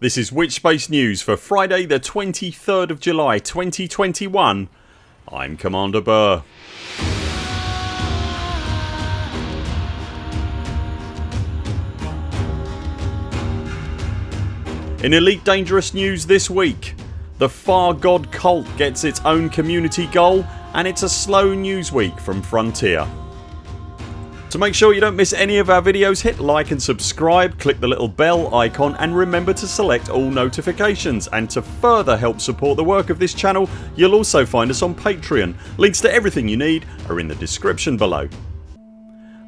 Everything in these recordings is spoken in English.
This is Witchspace News for Friday the 23rd of July 2021 I'm Commander Burr. In Elite Dangerous news this week the Far God cult gets its own community goal and it's a slow news week from Frontier. To make sure you don't miss any of our videos hit like and subscribe, click the little bell icon and remember to select all notifications and to further help support the work of this channel you'll also find us on Patreon. Links to everything you need are in the description below.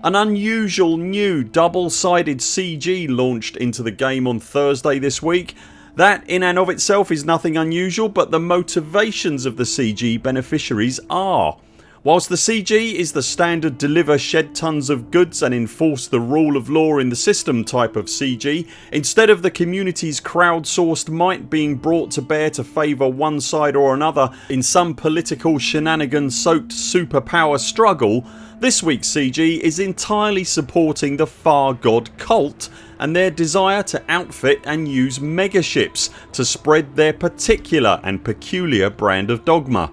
An unusual new double sided CG launched into the game on Thursday this week. That in and of itself is nothing unusual but the motivations of the CG beneficiaries are. Whilst the CG is the standard deliver shed tons of goods and enforce the rule of law in the system type of CG instead of the community's crowdsourced might being brought to bear to favour one side or another in some political shenanigan soaked superpower struggle this weeks CG is entirely supporting the Far God cult and their desire to outfit and use megaships to spread their particular and peculiar brand of dogma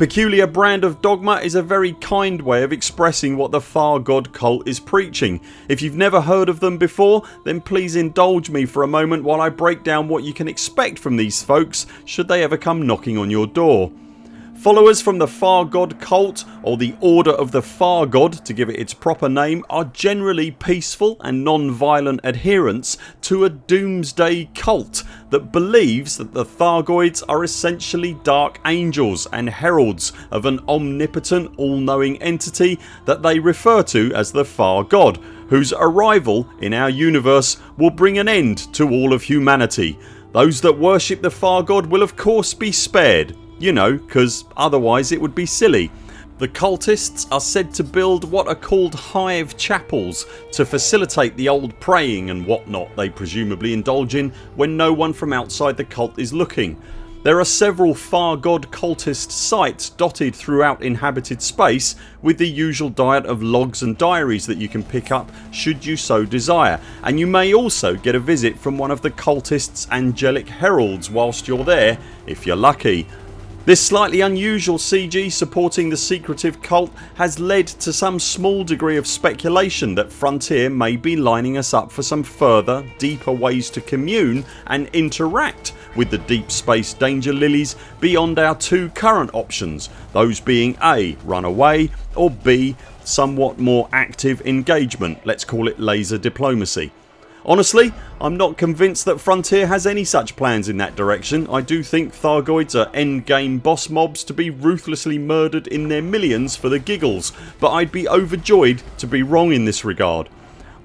Peculiar brand of dogma is a very kind way of expressing what the Far God cult is preaching. If you've never heard of them before then please indulge me for a moment while I break down what you can expect from these folks should they ever come knocking on your door. Followers from the Far God cult or the Order of the Far God to give it its proper name are generally peaceful and non-violent adherents to a doomsday cult that believes that the Thargoids are essentially dark angels and heralds of an omnipotent all-knowing entity that they refer to as the Far God whose arrival in our universe will bring an end to all of humanity. Those that worship the Far God will of course be spared you know cause otherwise it would be silly. The cultists are said to build what are called hive chapels to facilitate the old praying and whatnot they presumably indulge in when no one from outside the cult is looking. There are several Far God cultist sites dotted throughout inhabited space with the usual diet of logs and diaries that you can pick up should you so desire and you may also get a visit from one of the cultists angelic heralds whilst you're there if you're lucky. This slightly unusual CG supporting the secretive cult has led to some small degree of speculation that Frontier may be lining us up for some further deeper ways to commune and interact with the deep space danger lilies beyond our two current options those being A. Run away or B. Somewhat more active engagement let's call it laser diplomacy. Honestly I'm not convinced that Frontier has any such plans in that direction. I do think Thargoids are endgame boss mobs to be ruthlessly murdered in their millions for the giggles but I'd be overjoyed to be wrong in this regard.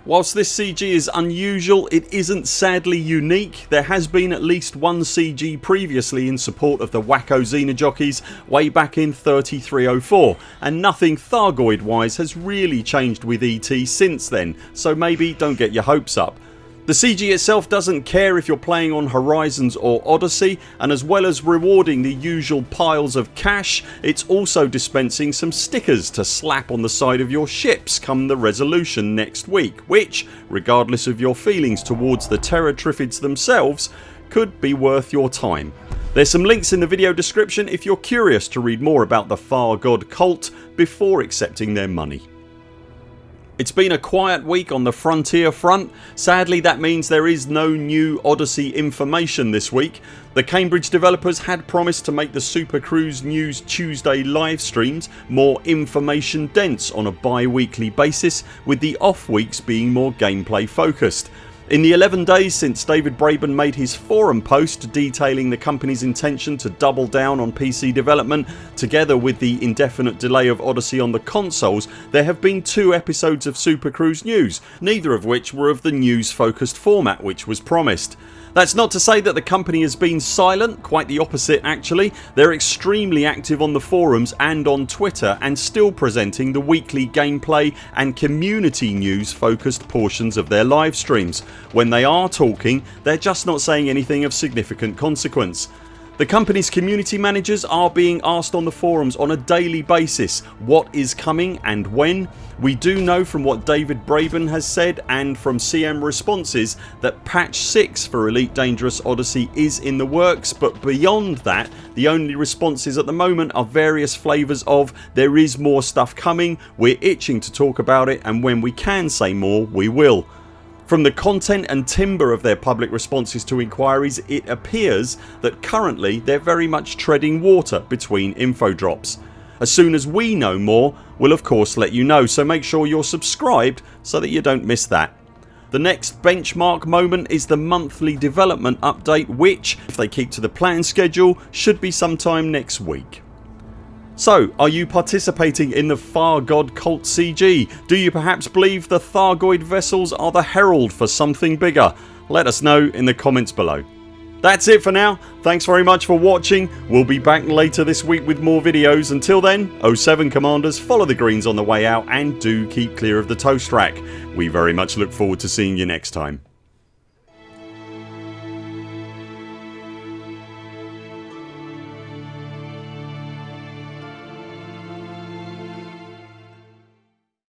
Whilst this CG is unusual it isn't sadly unique. There has been at least one CG previously in support of the wacko Xenojockeys way back in 3304 and nothing Thargoid wise has really changed with ET since then so maybe don't get your hopes up. The CG itself doesn't care if you're playing on Horizons or Odyssey and as well as rewarding the usual piles of cash it's also dispensing some stickers to slap on the side of your ships come the resolution next week which, regardless of your feelings towards the Terror Triffids themselves, could be worth your time. There's some links in the video description if you're curious to read more about the Far God cult before accepting their money. It's been a quiet week on the Frontier front. Sadly that means there is no new Odyssey information this week. The Cambridge developers had promised to make the Super Cruise News Tuesday live streams more information dense on a bi-weekly basis with the off weeks being more gameplay focused. In the 11 days since David Braben made his forum post detailing the company's intention to double down on PC development together with the indefinite delay of Odyssey on the consoles there have been two episodes of Super Cruise News neither of which were of the news focused format which was promised. That's not to say that the company has been silent, quite the opposite actually. They're extremely active on the forums and on Twitter and still presenting the weekly gameplay and community news focused portions of their live streams. When they are talking they're just not saying anything of significant consequence. The company's community managers are being asked on the forums on a daily basis what is coming and when. We do know from what David Braben has said and from CM responses that patch 6 for Elite Dangerous Odyssey is in the works but beyond that the only responses at the moment are various flavours of there is more stuff coming, we're itching to talk about it and when we can say more we will. From the content and timbre of their public responses to inquiries it appears that currently they're very much treading water between info drops. As soon as we know more we'll of course let you know so make sure you're subscribed so that you don't miss that. The next benchmark moment is the monthly development update which, if they keep to the planned schedule, should be sometime next week. So are you participating in the Thargoid cult CG? Do you perhaps believe the Thargoid vessels are the herald for something bigger? Let us know in the comments below. That's it for now. Thanks very much for watching. We'll be back later this week with more videos. Until then 0 7 CMDRs follow the greens on the way out and do keep clear of the toast rack. We very much look forward to seeing you next time.